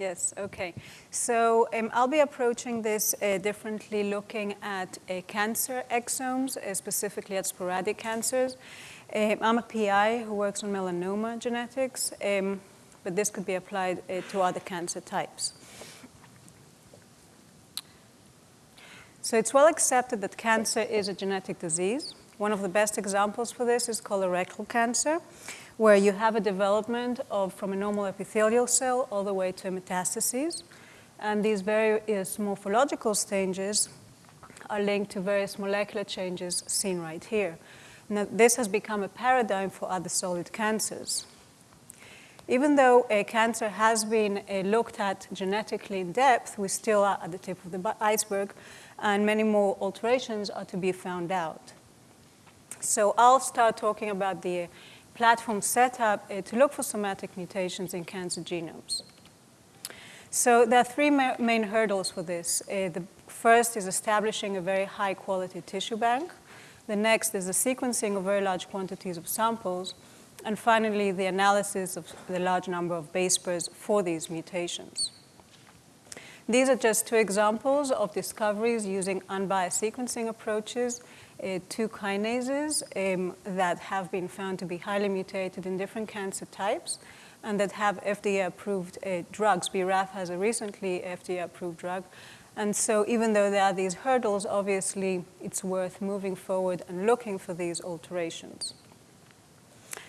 Yes, okay. So um, I'll be approaching this uh, differently looking at uh, cancer exomes, uh, specifically at sporadic cancers. Um, I'm a PI who works on melanoma genetics, um, but this could be applied uh, to other cancer types. So it's well accepted that cancer is a genetic disease. One of the best examples for this is colorectal cancer where you have a development of from a normal epithelial cell all the way to metastases. And these various morphological stages are linked to various molecular changes seen right here. Now, this has become a paradigm for other solid cancers. Even though a cancer has been uh, looked at genetically in depth, we still are at the tip of the iceberg, and many more alterations are to be found out. So I'll start talking about the platform set up uh, to look for somatic mutations in cancer genomes. So there are three ma main hurdles for this. Uh, the first is establishing a very high quality tissue bank. The next is the sequencing of very large quantities of samples. And finally, the analysis of the large number of base pairs for these mutations. These are just two examples of discoveries using unbiased sequencing approaches uh, two kinases um, that have been found to be highly mutated in different cancer types and that have FDA-approved uh, drugs. BRAF has a recently FDA-approved drug. And so even though there are these hurdles, obviously it's worth moving forward and looking for these alterations.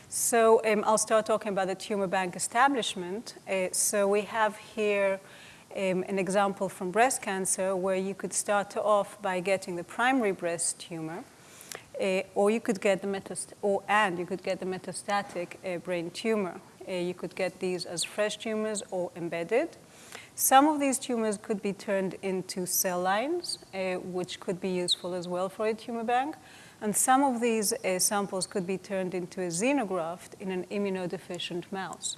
So um, I'll start talking about the tumor bank establishment. Uh, so we have here um, an example from breast cancer where you could start off by getting the primary breast tumor, uh, or you could get the metast or and you could get the metastatic uh, brain tumor. Uh, you could get these as fresh tumors or embedded. Some of these tumors could be turned into cell lines, uh, which could be useful as well for a tumor bank. And some of these uh, samples could be turned into a xenograft in an immunodeficient mouse.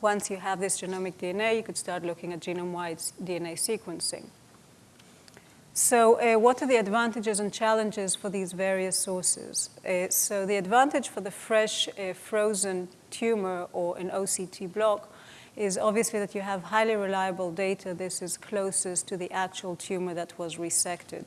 Once you have this genomic DNA, you could start looking at genome-wide DNA sequencing. So uh, what are the advantages and challenges for these various sources? Uh, so the advantage for the fresh uh, frozen tumor or an OCT block is obviously that you have highly reliable data. This is closest to the actual tumor that was resected.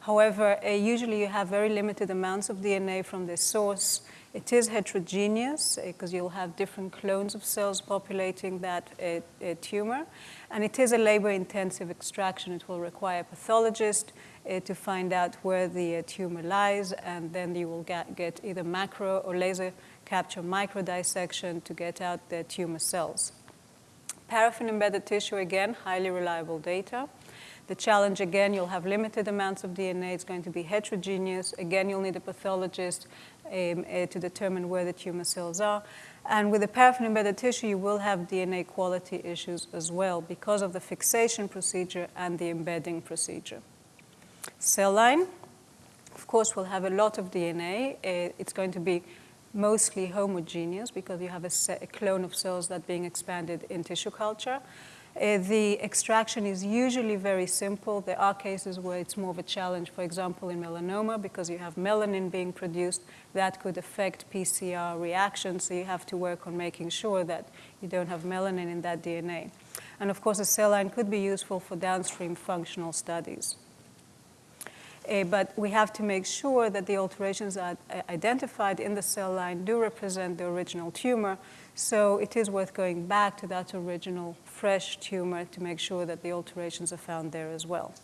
However, uh, usually you have very limited amounts of DNA from this source it is heterogeneous because uh, you'll have different clones of cells populating that uh, tumor. And it is a labor-intensive extraction. It will require a pathologist uh, to find out where the uh, tumor lies, and then you will get, get either macro or laser capture microdissection to get out the tumor cells. Paraffin-embedded tissue, again, highly reliable data. The challenge, again, you'll have limited amounts of DNA. It's going to be heterogeneous. Again, you'll need a pathologist um, uh, to determine where the tumor cells are. And with the paraffin-embedded tissue, you will have DNA quality issues as well because of the fixation procedure and the embedding procedure. Cell line, of course, will have a lot of DNA. Uh, it's going to be mostly homogeneous because you have a, a, clone of cells that being expanded in tissue culture. Uh, the extraction is usually very simple. There are cases where it's more of a challenge, for example, in melanoma, because you have melanin being produced. That could affect PCR reactions, so you have to work on making sure that you don't have melanin in that DNA. And of course, a cell line could be useful for downstream functional studies. Uh, but we have to make sure that the alterations are identified in the cell line do represent the original tumor. So it is worth going back to that original fresh tumor to make sure that the alterations are found there as well.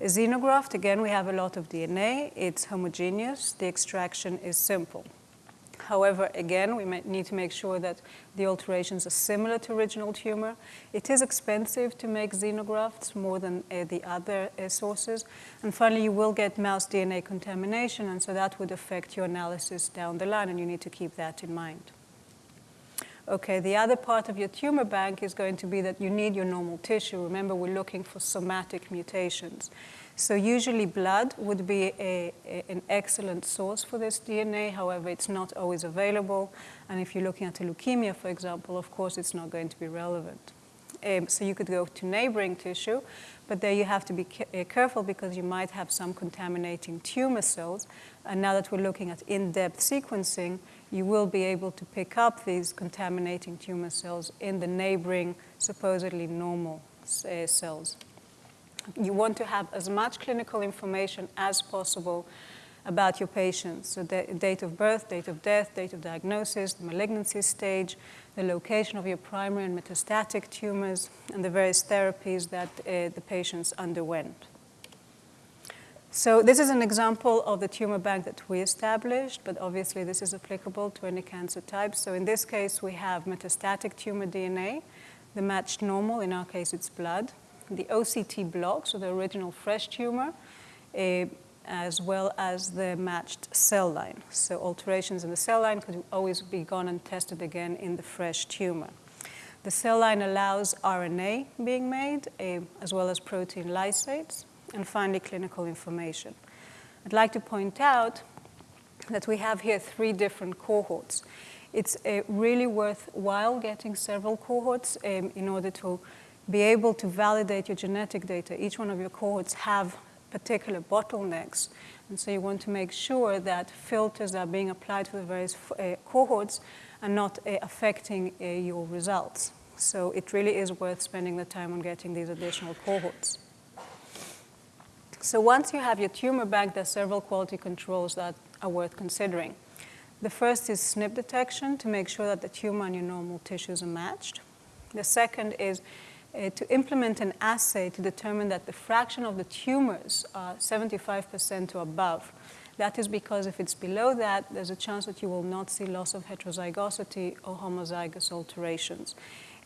A xenograft, again, we have a lot of DNA. It's homogeneous. The extraction is simple. However, again, we need to make sure that the alterations are similar to original tumor. It is expensive to make xenografts more than uh, the other uh, sources. And finally, you will get mouse DNA contamination, and so that would affect your analysis down the line, and you need to keep that in mind. Okay, the other part of your tumor bank is going to be that you need your normal tissue. Remember, we're looking for somatic mutations. So usually blood would be a, a, an excellent source for this DNA. However, it's not always available. And if you're looking at a leukemia, for example, of course, it's not going to be relevant. Um, so you could go to neighboring tissue, but there you have to be uh, careful because you might have some contaminating tumor cells. And now that we're looking at in-depth sequencing, you will be able to pick up these contaminating tumor cells in the neighboring, supposedly normal uh, cells. You want to have as much clinical information as possible about your patients. So the date of birth, date of death, date of diagnosis, the malignancy stage, the location of your primary and metastatic tumors, and the various therapies that uh, the patients underwent. So this is an example of the tumor bank that we established, but obviously this is applicable to any cancer type. So in this case, we have metastatic tumor DNA, the matched normal, in our case it's blood, the OCT block, so the original fresh tumor, uh, as well as the matched cell line. So alterations in the cell line could always be gone and tested again in the fresh tumor. The cell line allows RNA being made, uh, as well as protein lysates and finally clinical information. I'd like to point out that we have here three different cohorts. It's uh, really worthwhile getting several cohorts um, in order to be able to validate your genetic data. Each one of your cohorts have particular bottlenecks. And so you want to make sure that filters are being applied to the various uh, cohorts and not uh, affecting uh, your results. So it really is worth spending the time on getting these additional cohorts. So once you have your tumor bank, there are several quality controls that are worth considering. The first is SNP detection to make sure that the tumor and your normal tissues are matched. The second is uh, to implement an assay to determine that the fraction of the tumors are 75% or above. That is because if it's below that, there's a chance that you will not see loss of heterozygosity or homozygous alterations.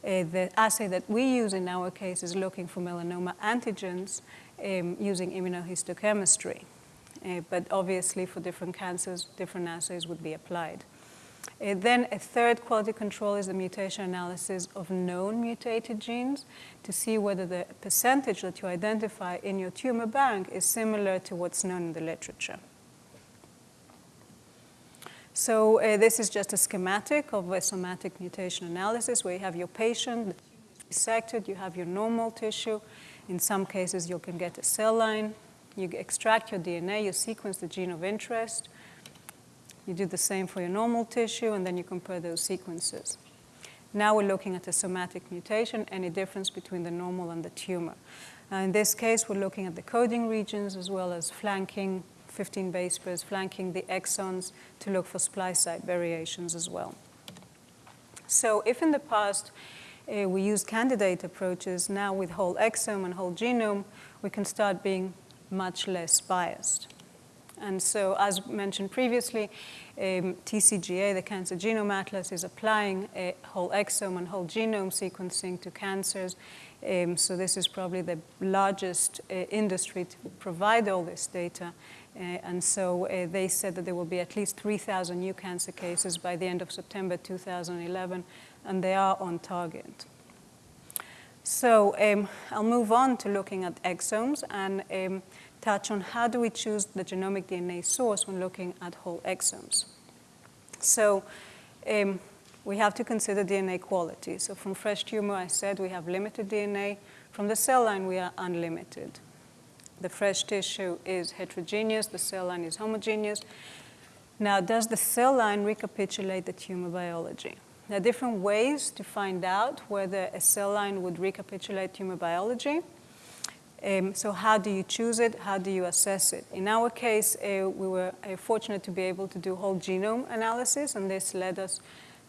Uh, the assay that we use in our case is looking for melanoma antigens um, using immunohistochemistry. Uh, but obviously, for different cancers, different assays would be applied. Uh, then a third quality control is the mutation analysis of known mutated genes to see whether the percentage that you identify in your tumor bank is similar to what's known in the literature. So uh, this is just a schematic of a somatic mutation analysis where you have your patient dissected, you have your normal tissue, in some cases, you can get a cell line. You extract your DNA, you sequence the gene of interest. You do the same for your normal tissue, and then you compare those sequences. Now we're looking at a somatic mutation, any difference between the normal and the tumor. In this case, we're looking at the coding regions as well as flanking 15 base pairs, flanking the exons to look for splice site variations as well. So if in the past uh, we use candidate approaches, now with whole exome and whole genome, we can start being much less biased. And so, as mentioned previously, um, TCGA, the Cancer Genome Atlas, is applying a whole exome and whole genome sequencing to cancers. Um, so this is probably the largest uh, industry to provide all this data. Uh, and so uh, they said that there will be at least 3,000 new cancer cases by the end of September 2011, and they are on target. So um, I'll move on to looking at exomes and um, touch on how do we choose the genomic DNA source when looking at whole exomes. So um, we have to consider DNA quality. So from fresh tumor, I said we have limited DNA. From the cell line, we are unlimited. The fresh tissue is heterogeneous, the cell line is homogeneous. Now, does the cell line recapitulate the tumor biology? There are different ways to find out whether a cell line would recapitulate tumor biology. Um, so how do you choose it? How do you assess it? In our case, uh, we were uh, fortunate to be able to do whole genome analysis, and this led us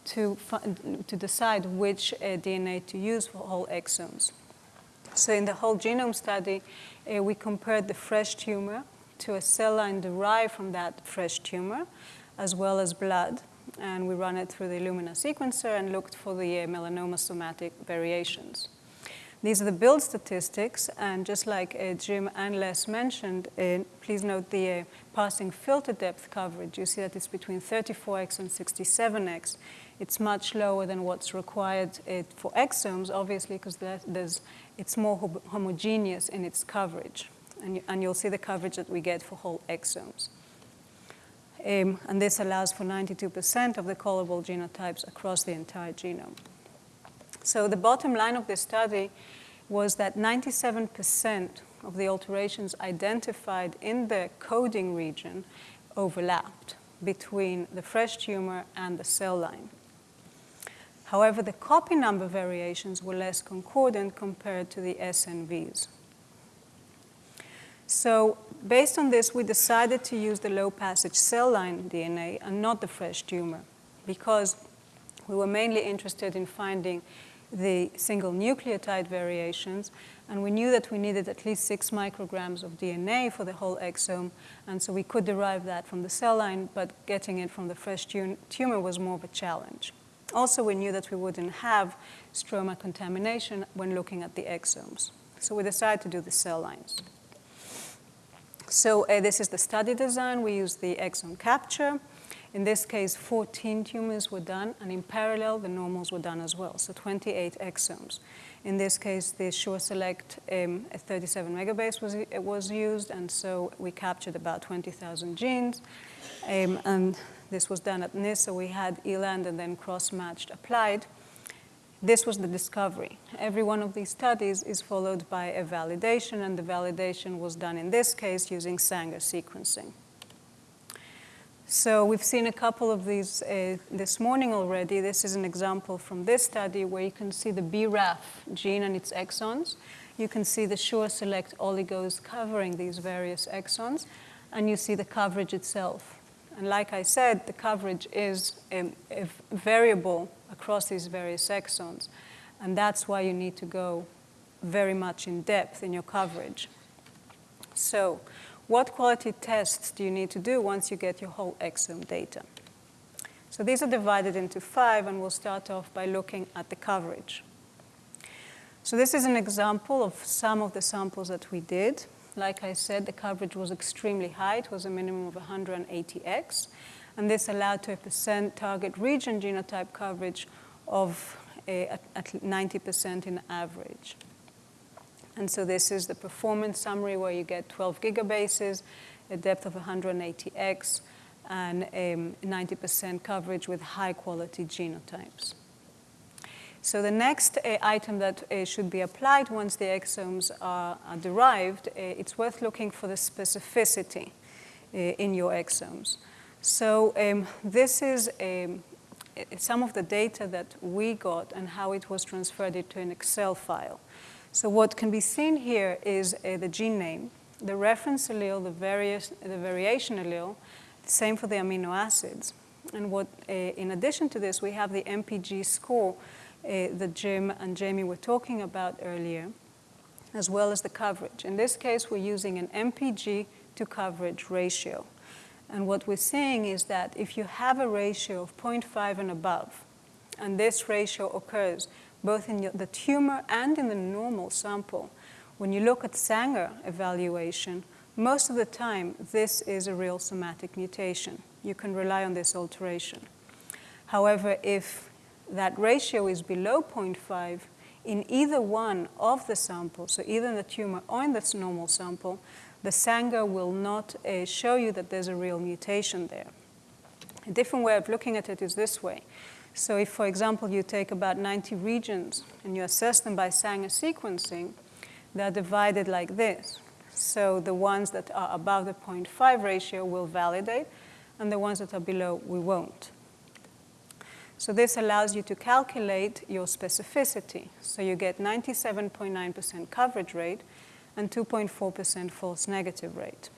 to, to decide which uh, DNA to use for whole exomes. So in the whole genome study, uh, we compared the fresh tumor to a cell line derived from that fresh tumor, as well as blood and we ran it through the Illumina sequencer and looked for the uh, melanoma somatic variations. These are the build statistics, and just like uh, Jim and Les mentioned, uh, please note the uh, passing filter depth coverage. You see that it's between 34x and 67x. It's much lower than what's required uh, for exomes, obviously, because it's more homogeneous in its coverage. And, and you'll see the coverage that we get for whole exomes. Um, and this allows for 92% of the callable genotypes across the entire genome. So the bottom line of this study was that 97% of the alterations identified in the coding region overlapped. between the fresh tumor and the cell line. However, the copy number variations were less concordant compared to the SNVs. So based on this, we decided to use the low passage cell line DNA and not the fresh tumor because we were mainly interested in finding the single nucleotide variations, and we knew that we needed at least six micrograms of DNA for the whole exome, and so we could derive that from the cell line, but getting it from the fresh tumor was more of a challenge. Also, we knew that we wouldn't have stroma contamination when looking at the exomes. So we decided to do the cell lines. So uh, this is the study design. We used the exome capture. In this case, 14 tumors were done, and in parallel, the normals were done as well, so 28 exomes. In this case, the SureSelect um, 37 megabase was, was used, and so we captured about 20,000 genes. Um, and this was done at NISC, so we had ELAND and then cross-matched applied. This was the discovery. Every one of these studies is followed by a validation, and the validation was done in this case using Sanger sequencing. So we've seen a couple of these uh, this morning already. This is an example from this study where you can see the BRAF gene and its exons. You can see the SureSelect oligos covering these various exons, and you see the coverage itself. And like I said, the coverage is um, variable across these various exons. And that's why you need to go very much in depth in your coverage. So what quality tests do you need to do once you get your whole exome data? So these are divided into five, and we'll start off by looking at the coverage. So this is an example of some of the samples that we did. Like I said, the coverage was extremely high. It was a minimum of 180x. And this allowed to a percent target region genotype coverage of a, at 90% in average. And so this is the performance summary where you get 12 gigabases, a depth of 180x, and 90% um, coverage with high quality genotypes. So the next uh, item that uh, should be applied once the exomes are, are derived, uh, it's worth looking for the specificity uh, in your exomes. So um, this is um, some of the data that we got and how it was transferred into an Excel file. So what can be seen here is uh, the gene name, the reference allele, the, various, the variation allele, the same for the amino acids. And what, uh, in addition to this, we have the MPG score uh, that Jim and Jamie were talking about earlier, as well as the coverage. In this case, we're using an MPG to coverage ratio. And what we're seeing is that if you have a ratio of 0.5 and above, and this ratio occurs both in the tumor and in the normal sample, when you look at Sanger evaluation, most of the time this is a real somatic mutation. You can rely on this alteration. However, if that ratio is below 0.5 in either one of the samples, so either in the tumor or in the normal sample, the Sanger will not uh, show you that there's a real mutation there. A different way of looking at it is this way. So if, for example, you take about 90 regions and you assess them by Sanger sequencing, they're divided like this. So the ones that are above the 0.5 ratio will validate, and the ones that are below, we won't. So this allows you to calculate your specificity. So you get 97.9% coverage rate and 2.4% false negative rate.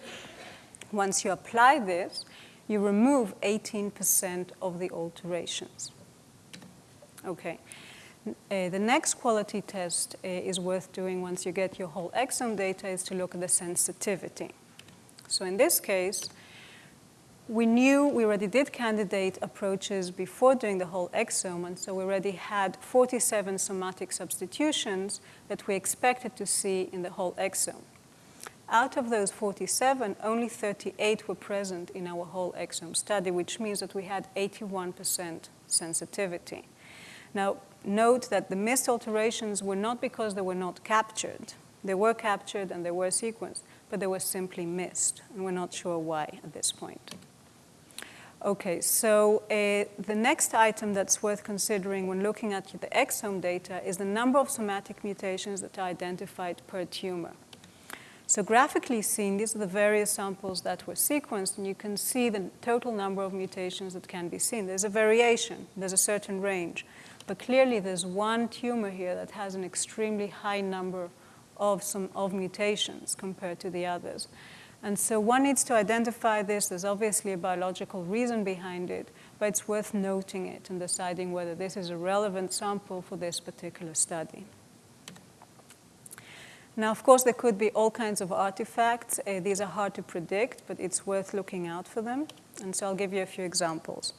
Once you apply this, you remove 18% of the alterations. Okay. Uh, the next quality test uh, is worth doing once you get your whole exome data is to look at the sensitivity. So in this case, we knew we already did candidate approaches before doing the whole exome, and so we already had 47 somatic substitutions that we expected to see in the whole exome. Out of those 47, only 38 were present in our whole exome study, which means that we had 81% sensitivity. Now, note that the missed alterations were not because they were not captured. They were captured and they were sequenced, but they were simply missed, and we're not sure why at this point. Okay, so uh, the next item that's worth considering when looking at the exome data is the number of somatic mutations that are identified per tumor. So graphically seen, these are the various samples that were sequenced, and you can see the total number of mutations that can be seen. There's a variation, there's a certain range. But clearly there's one tumor here that has an extremely high number of, some, of mutations compared to the others. And so one needs to identify this. There's obviously a biological reason behind it, but it's worth noting it and deciding whether this is a relevant sample for this particular study. Now, of course, there could be all kinds of artifacts. Uh, these are hard to predict, but it's worth looking out for them. And so I'll give you a few examples.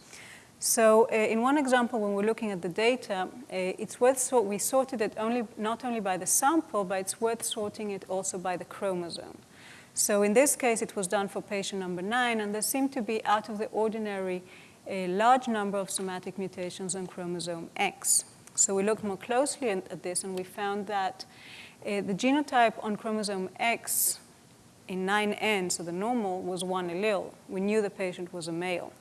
So uh, in one example, when we're looking at the data, uh, it's worth sort we sorted it only not only by the sample, but it's worth sorting it also by the chromosome. So in this case, it was done for patient number nine, and there seemed to be out of the ordinary a large number of somatic mutations on chromosome X. So we looked more closely at this, and we found that uh, the genotype on chromosome X in 9N, so the normal, was one allele. We knew the patient was a male.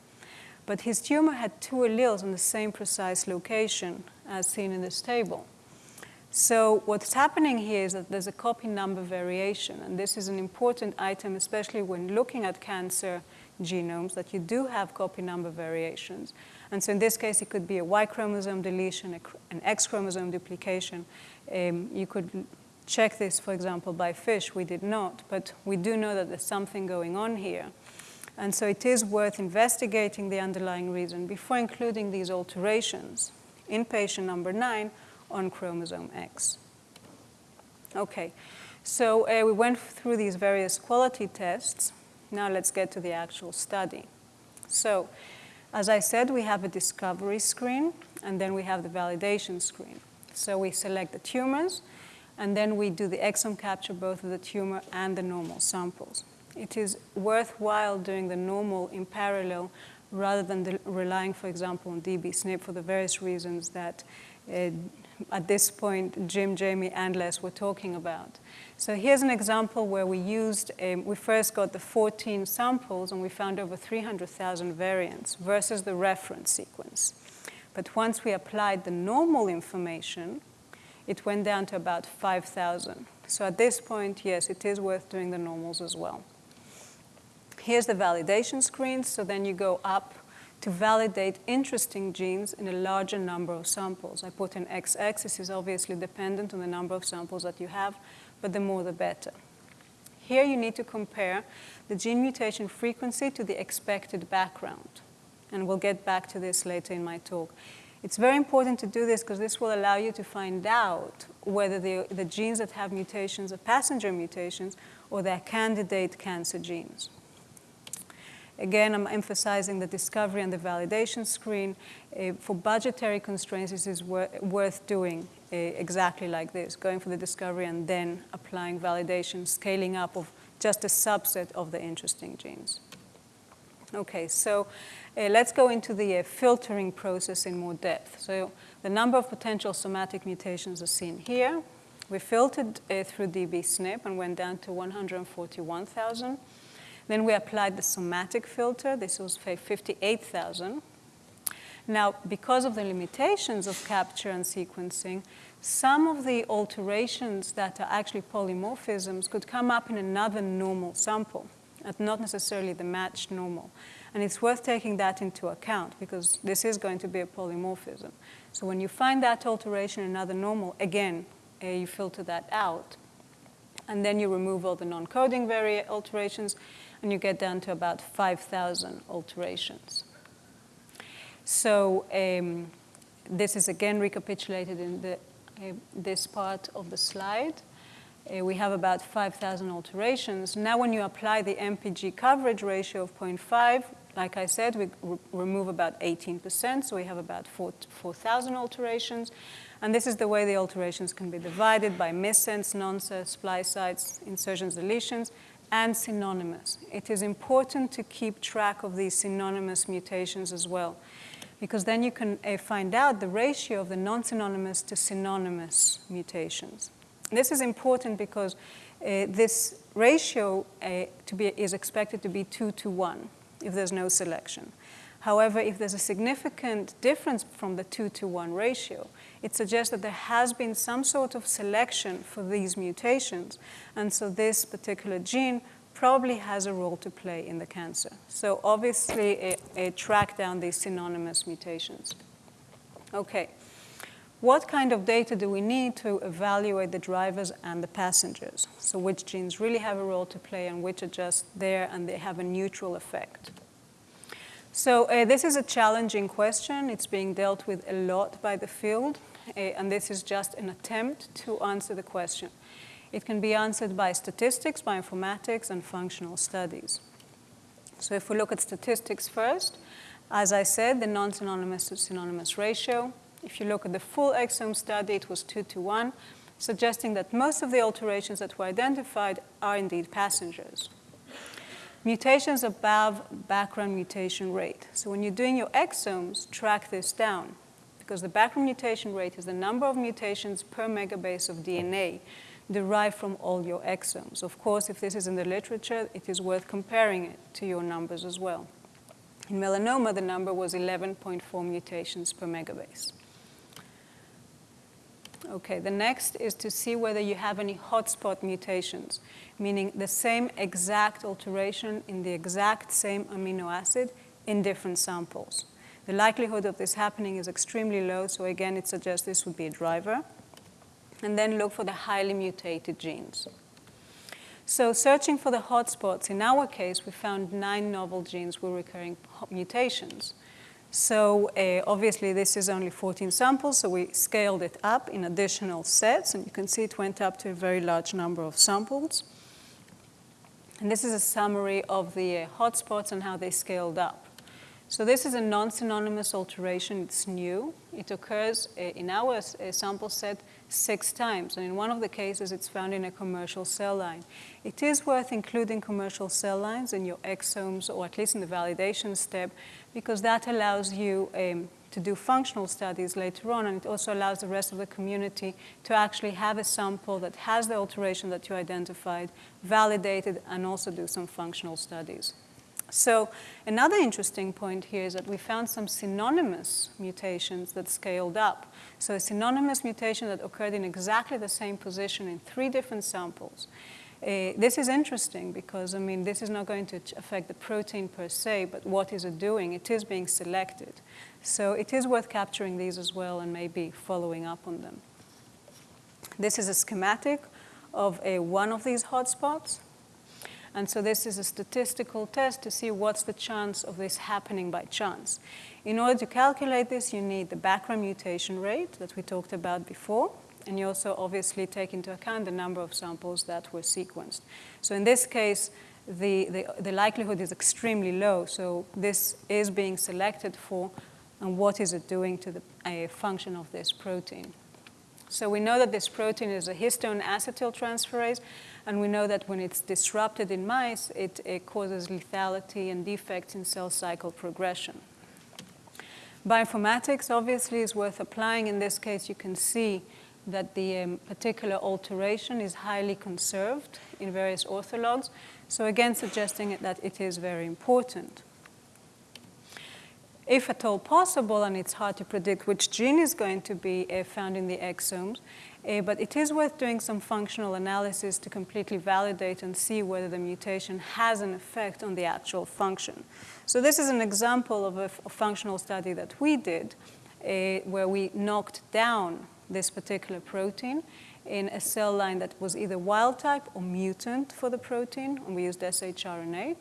But his tumor had two alleles in the same precise location as seen in this table. So what's happening here is that there's a copy number variation, and this is an important item, especially when looking at cancer genomes, that you do have copy number variations. And so in this case, it could be a Y chromosome deletion, an X chromosome duplication. Um, you could check this, for example, by FISH. We did not, but we do know that there's something going on here. And so it is worth investigating the underlying reason before including these alterations in patient number nine on chromosome X. Okay, so uh, we went through these various quality tests. Now let's get to the actual study. So, as I said, we have a discovery screen, and then we have the validation screen. So we select the tumors, and then we do the exome capture both of the tumor and the normal samples. It is worthwhile doing the normal in parallel rather than the, relying, for example, on dbSNP for the various reasons that uh, at this point Jim, Jamie, and Les were talking about. So here's an example where we used, um, we first got the 14 samples and we found over 300,000 variants versus the reference sequence. But once we applied the normal information, it went down to about 5,000. So at this point, yes, it is worth doing the normals as well. Here's the validation screen. So then you go up to validate interesting genes in a larger number of samples. I put an XX. This is obviously dependent on the number of samples that you have, but the more the better. Here you need to compare the gene mutation frequency to the expected background. And we'll get back to this later in my talk. It's very important to do this because this will allow you to find out whether the, the genes that have mutations are passenger mutations or they're candidate cancer genes. Again, I'm emphasizing the discovery and the validation screen. Uh, for budgetary constraints, this is wor worth doing uh, exactly like this, going for the discovery and then applying validation, scaling up of just a subset of the interesting genes. Okay, so uh, let's go into the uh, filtering process in more depth. So the number of potential somatic mutations are seen here. We filtered uh, through dbSNP and went down to 141,000. Then we applied the somatic filter. This was 58,000. Now, because of the limitations of capture and sequencing, some of the alterations that are actually polymorphisms could come up in another normal sample, and not necessarily the matched normal. And it's worth taking that into account because this is going to be a polymorphism. So when you find that alteration in another normal, again, uh, you filter that out. And then you remove all the non-coding alterations, and you get down to about 5,000 alterations. So um, this is again recapitulated in the, uh, this part of the slide. Uh, we have about 5,000 alterations. Now when you apply the MPG coverage ratio of 0.5, like I said, we re remove about 18%, so we have about 4,000 4, alterations. And this is the way the alterations can be divided by missense, nonsense, splice sites, insertions, deletions, and synonymous. It is important to keep track of these synonymous mutations as well, because then you can uh, find out the ratio of the non-synonymous to synonymous mutations. This is important because uh, this ratio uh, to be, is expected to be 2 to 1 if there's no selection. However, if there's a significant difference from the 2 to 1 ratio, it suggests that there has been some sort of selection for these mutations. And so this particular gene probably has a role to play in the cancer. So obviously, a track down these synonymous mutations. Okay. What kind of data do we need to evaluate the drivers and the passengers? So which genes really have a role to play and which are just there and they have a neutral effect. So uh, this is a challenging question. It's being dealt with a lot by the field, uh, and this is just an attempt to answer the question. It can be answered by statistics, bioinformatics, and functional studies. So if we look at statistics first, as I said, the non-synonymous to synonymous ratio. If you look at the full exome study, it was 2 to 1, suggesting that most of the alterations that were identified are indeed passengers. Mutations above background mutation rate. So when you're doing your exomes, track this down because the background mutation rate is the number of mutations per megabase of DNA derived from all your exomes. Of course, if this is in the literature, it is worth comparing it to your numbers as well. In melanoma, the number was 11.4 mutations per megabase. Okay, the next is to see whether you have any hotspot mutations, meaning the same exact alteration in the exact same amino acid in different samples. The likelihood of this happening is extremely low, so again, it suggests this would be a driver. And then look for the highly mutated genes. So searching for the hotspots, in our case, we found nine novel genes with recurring mutations. So uh, obviously this is only 14 samples, so we scaled it up in additional sets, and you can see it went up to a very large number of samples. And this is a summary of the uh, hotspots and how they scaled up. So this is a non-synonymous alteration. It's new. It occurs uh, in our uh, sample set six times. And in one of the cases, it's found in a commercial cell line. It is worth including commercial cell lines in your exomes, or at least in the validation step, because that allows you um, to do functional studies later on, and it also allows the rest of the community to actually have a sample that has the alteration that you identified, validated, and also do some functional studies. So another interesting point here is that we found some synonymous mutations that scaled up. So a synonymous mutation that occurred in exactly the same position in three different samples. Uh, this is interesting because, I mean, this is not going to affect the protein per se, but what is it doing? It is being selected. So it is worth capturing these as well and maybe following up on them. This is a schematic of a, one of these hotspots. And so this is a statistical test to see what's the chance of this happening by chance. In order to calculate this, you need the background mutation rate that we talked about before, and you also obviously take into account the number of samples that were sequenced. So in this case, the, the, the likelihood is extremely low, so this is being selected for, and what is it doing to the a function of this protein. So we know that this protein is a histone acetyltransferase, and we know that when it's disrupted in mice, it, it causes lethality and defects in cell cycle progression. Bioinformatics obviously is worth applying. In this case, you can see that the um, particular alteration is highly conserved in various orthologs. So again, suggesting that it is very important. If at all possible, and it's hard to predict which gene is going to be uh, found in the exomes, uh, but it is worth doing some functional analysis to completely validate and see whether the mutation has an effect on the actual function. So this is an example of a, functional study that we did uh, where we knocked down this particular protein in a cell line that was either wild type or mutant for the protein, and we used shRNA,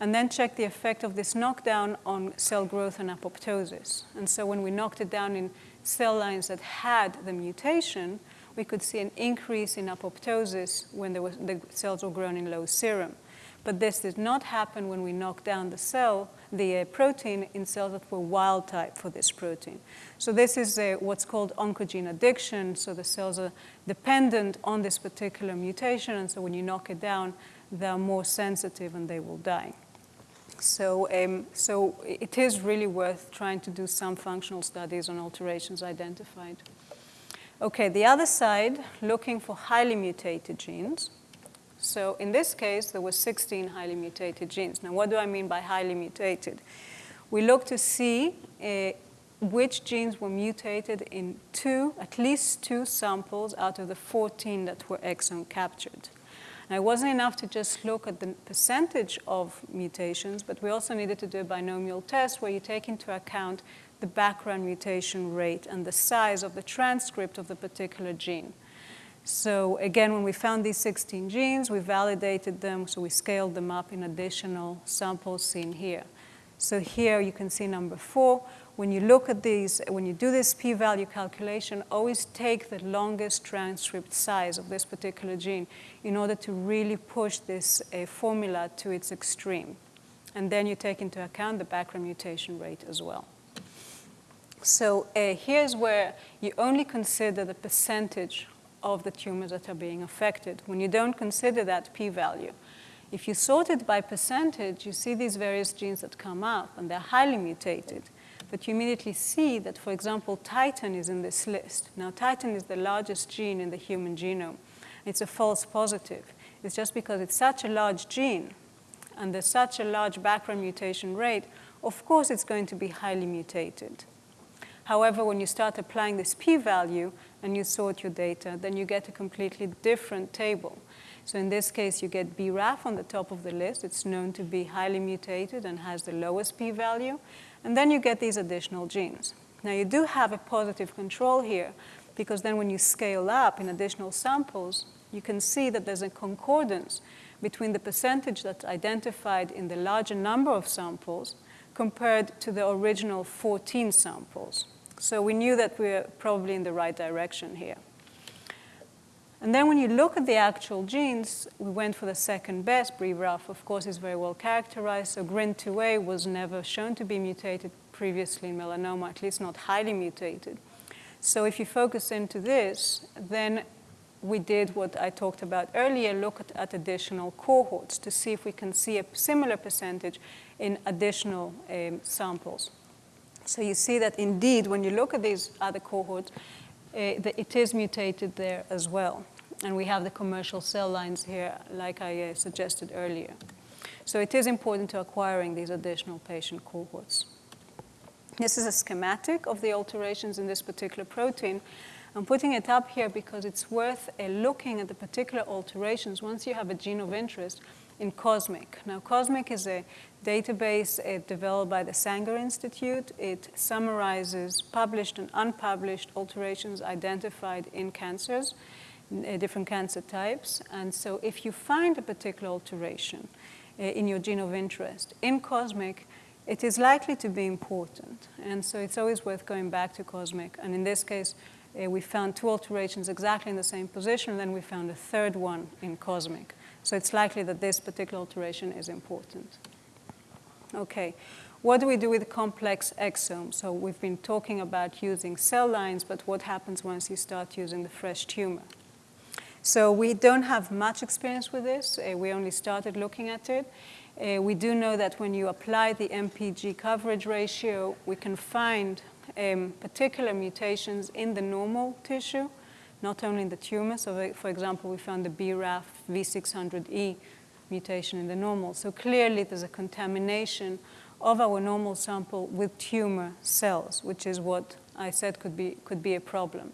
and then check the effect of this knockdown on cell growth and apoptosis. And so when we knocked it down in cell lines that had the mutation, we could see an increase in apoptosis when was, the cells were grown in low serum. But this did not happen when we knocked down the cell, the uh, protein in cells that were wild type for this protein. So this is uh, what's called oncogene addiction. So the cells are dependent on this particular mutation, and so when you knock it down, they're more sensitive and they will die. So, um, so it is really worth trying to do some functional studies on alterations identified. Okay, the other side, looking for highly mutated genes. So in this case, there were 16 highly mutated genes. Now, what do I mean by highly mutated? we looked to see uh, which genes were mutated in two, at least two samples out of the 14 that were exome captured. It wasn't enough to just look at the percentage of mutations, but we also needed to do a binomial test where you take into account the background mutation rate and the size of the transcript of the particular gene. So again, when we found these 16 genes, we validated them, so we scaled them up in additional samples seen here. So here you can see number four. When you look at these, when you do this p-value calculation, always take the longest transcript size of this particular gene in order to really push this uh, formula to its extreme. And then you take into account the background mutation rate as well. So uh, here's where you only consider the percentage of the tumors that are being affected when you don't consider that p-value. If you sort it by percentage, you see these various genes that come up, and they're highly mutated. But you immediately see that, for example, titin is in this list. Now, titin is the largest gene in the human genome. It's a false positive. It's just because it's such a large gene and there's such a large background mutation rate, of course it's going to be highly mutated. However, when you start applying this p-value and you sort your data, then you get a completely different table. So in this case, you get BRAF on the top of the list. It's known to be highly mutated and has the lowest p-value. And then you get these additional genes. Now, you do have a positive control here, because then when you scale up in additional samples, you can see that there's a concordance between the percentage that's identified in the larger number of samples compared to the original 14 samples. So we knew that we were probably in the right direction here. And then when you look at the actual genes, we went for the second best. BRAF, of course, is very well characterized. So GRIN2A was never shown to be mutated previously in melanoma, at least not highly mutated. So if you focus into this, then we did what I talked about earlier, look at, at additional cohorts to see if we can see a similar percentage in additional um, samples. So you see that indeed, when you look at these other cohorts, uh, it is mutated there as well. And we have the commercial cell lines here, like I uh, suggested earlier. So it is important to acquiring these additional patient cohorts. This is a schematic of the alterations in this particular protein. I'm putting it up here because it's worth uh, looking at the particular alterations once you have a gene of interest in COSMIC. Now, COSMIC is a database uh, developed by the Sanger Institute. It summarizes published and unpublished alterations identified in cancers, different cancer types. And so if you find a particular alteration uh, in your gene of interest in COSMIC, it is likely to be important. And so it's always worth going back to COSMIC. And in this case, uh, we found two alterations exactly in the same position, and then we found a third one in COSMIC. So it's likely that this particular alteration is important. Okay, what do we do with complex exomes? So we've been talking about using cell lines, but what happens once you start using the fresh tumor? So we don't have much experience with this. Uh, we only started looking at it. Uh, we do know that when you apply the MPG coverage ratio, we can find um, particular mutations in the normal tissue not only in the tumor. So, for example, we found the BRAF V600E mutation in the normal. So clearly there's a contamination of our normal sample with tumor cells, which is what I said could be, could be a problem.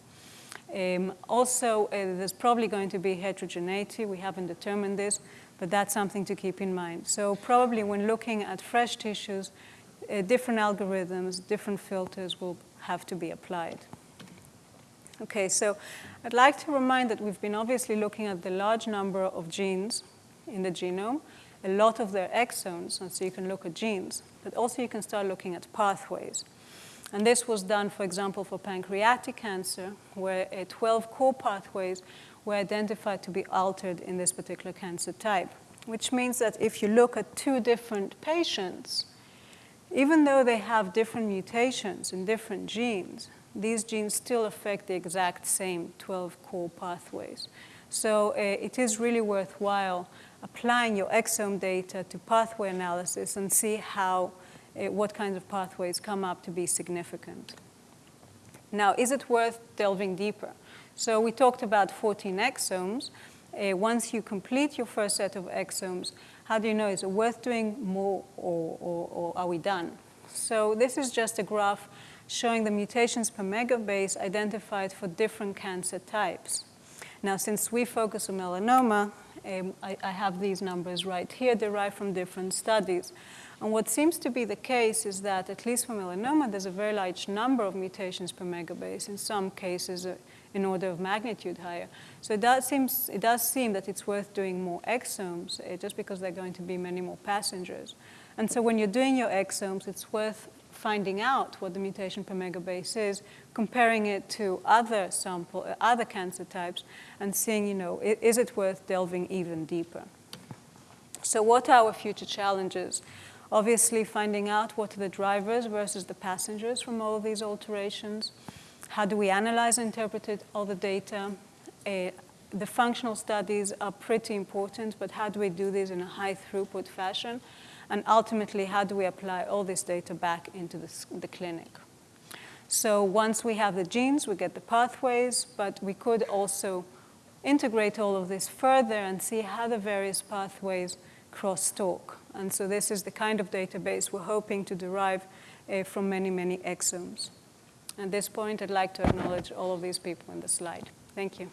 Um, also, uh, there's probably going to be heterogeneity. We haven't determined this, but that's something to keep in mind. So probably when looking at fresh tissues, uh, different algorithms, different filters will have to be applied. Okay, so I'd like to remind that we've been obviously looking at the large number of genes in the genome, a lot of their exons, and so you can look at genes, but also you can start looking at pathways. And this was done, for example, for pancreatic cancer, where 12 core pathways were identified to be altered in this particular cancer type, which means that if you look at two different patients, even though they have different mutations in different genes, these genes still affect the exact same 12 core pathways. So uh, it is really worthwhile applying your exome data to pathway analysis and see how, what kinds of pathways come up to be significant. Now, is it worth delving deeper? So we talked about 14 exomes. Uh, once you complete your first set of exomes, how do you know, is it worth doing more or, or, or are we done? So this is just a graph showing the mutations per megabase identified for different cancer types. Now, since we focus on melanoma, um, I, I have these numbers right here derived from different studies. And what seems to be the case is that, at least for melanoma, there's a very large number of mutations per megabase, in some cases uh, in order of magnitude higher. So it does, seems, it does seem that it's worth doing more exomes, uh, just because there are going to be many more passengers. And so when you're doing your exomes, it's worth finding out what the mutation per megabase is, comparing it to other sample, uh, other cancer types, and seeing, you know, is it worth delving even deeper? So what are our future challenges? Obviously, finding out what are the drivers versus the passengers from all these alterations. How do we analyze and interpret all the data? Uh, the functional studies are pretty important, but how do we do this in a high throughput fashion? And ultimately, how do we apply all this data back into the, the clinic? So once we have the genes, we get the pathways, but we could also integrate all of this further and see how the various pathways crosstalk. And so this is the kind of database we're hoping to derive uh, from many, many exomes. At this point, I'd like to acknowledge all of these people in the slide. Thank you.